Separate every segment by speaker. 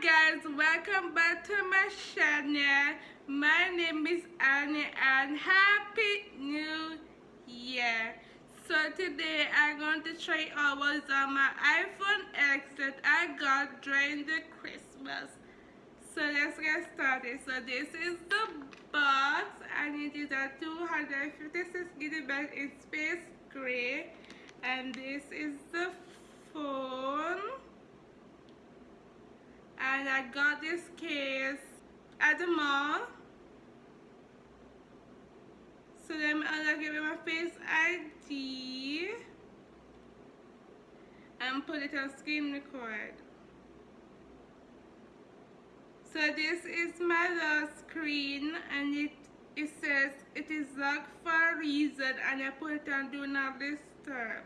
Speaker 1: guys, welcome back to my channel. My name is Annie and Happy New Year. So today I'm going to all what's on my iPhone X that I got during the Christmas. So let's get started. So this is the box and it is a 256 gigabyte in space gray and this is the phone and I got this case at the mall. So let me unlock it with my face ID and put it on screen record. So this is my lock screen and it it says it is locked for a reason and I put it on do not disturb.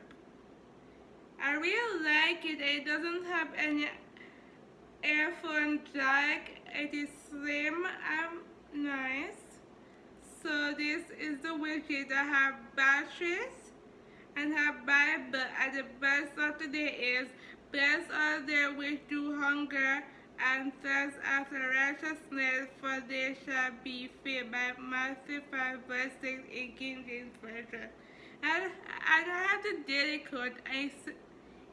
Speaker 1: I really like it. It doesn't have any earphone jack it is slim and nice. So this is the widget I have batteries and have Bible and the best of today is blessed are they which do hunger and thirst after righteousness for they shall be filled by Matthew 5 verse 6 in King James Version. And, and I have the daily code and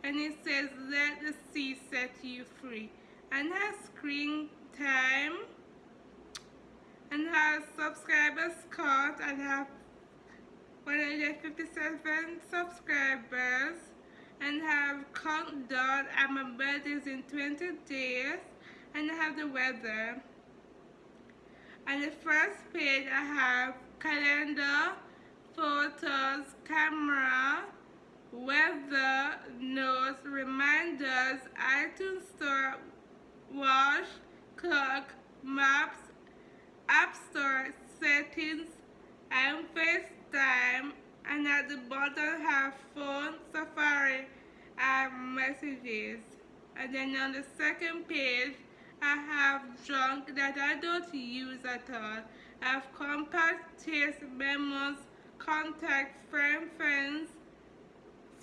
Speaker 1: it says let the sea set you free and has screen time. And has subscribers count and have 157 subscribers. And have countdown and my birthday is in 20 days. And I have the weather. On the first page I have calendar photos camera weather notes reminders iTunes store watch, clock, maps, app store, settings, and FaceTime. And at the bottom have phone, Safari, and messages. And then on the second page, I have junk that I don't use at all. I have compact text memos, contact friend friends,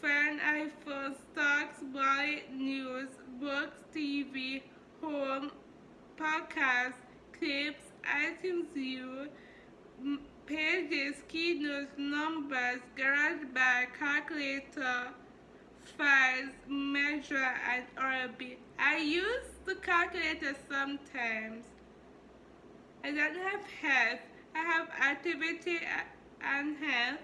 Speaker 1: friend iPhone, stocks, body, news, books, TV, home, podcast, clips, iTunes U, pages, keynotes, numbers, GarageBand, calculator, files, measure, and Oracle. I use the calculator sometimes. I don't have health. I have activity and health.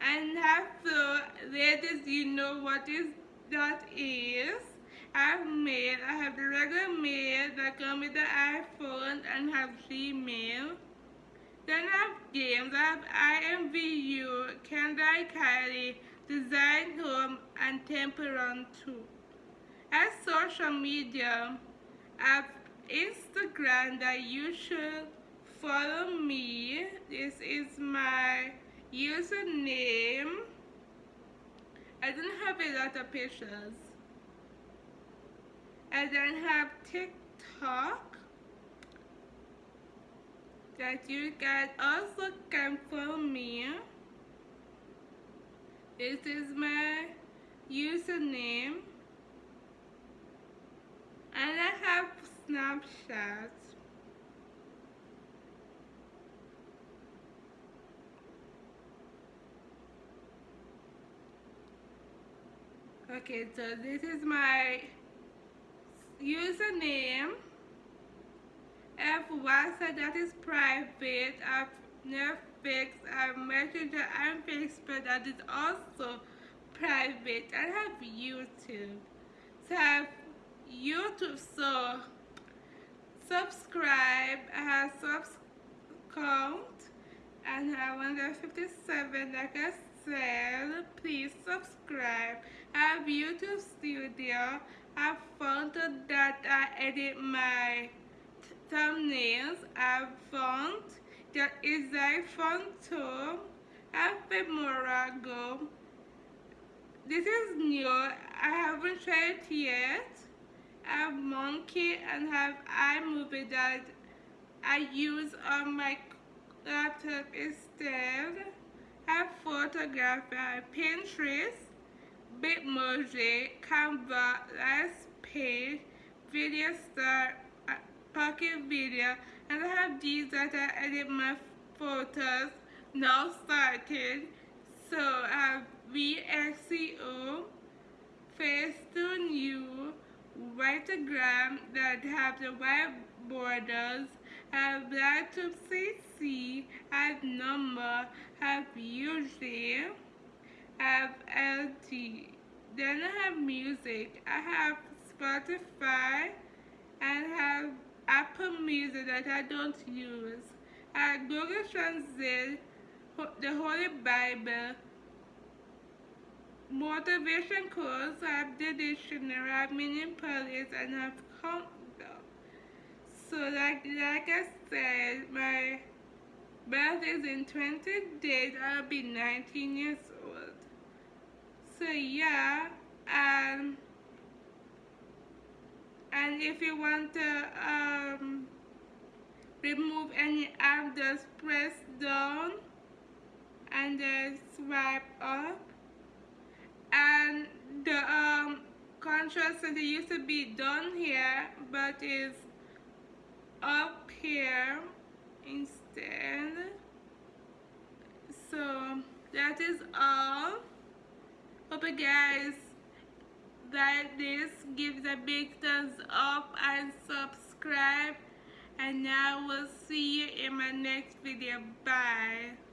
Speaker 1: And have so ladies, you know what is that is. I have mail. I have the regular mail that come with the iPhone and have Gmail. Then I have games. I have IMVU, Kendall Kylie, Design Home, and Temple Run 2. As social media, I have Instagram that you should follow me. This is my username. I don't have a lot of pictures. I then have TikTok that you guys also can follow me. This is my username. And I have Snapchat. Okay, so this is my username F WhatsApp that is private I've F Netflix and Messenger and Facebook that is also private. I have YouTube. So I have YouTube so subscribe. I have subs count and I have 157 like I said please subscribe. I have YouTube studio I found that I edit my thumbnails. I found that is iPhone 2. I have Morago. This is new. I haven't tried it yet. I have Monkey and have iMovie that I use on my laptop instead. I have photography. I uh, have Pinterest. Bitmoji, Canva, Last Page, video star uh, pocket video and I have these that I edit my photos now started. So I have VSCO Facetune U Vitagram that have the white borders have Blacktube CC have number have usually have LG then I have music I have Spotify and have Apple Music that I don't use. I have Google Translate, the Holy Bible, motivation course, I have the dictionary, I have meaning police, and I have countdown. So like, like I said, my birthday is in 20 days, I'll be 19 years old. So yeah, and and if you want to um, remove any app just press down and then swipe up. And the um, contrast center used to be down here but is up here instead. So that is all hope guys that this gives a big thumbs up and subscribe. And I will see you in my next video. Bye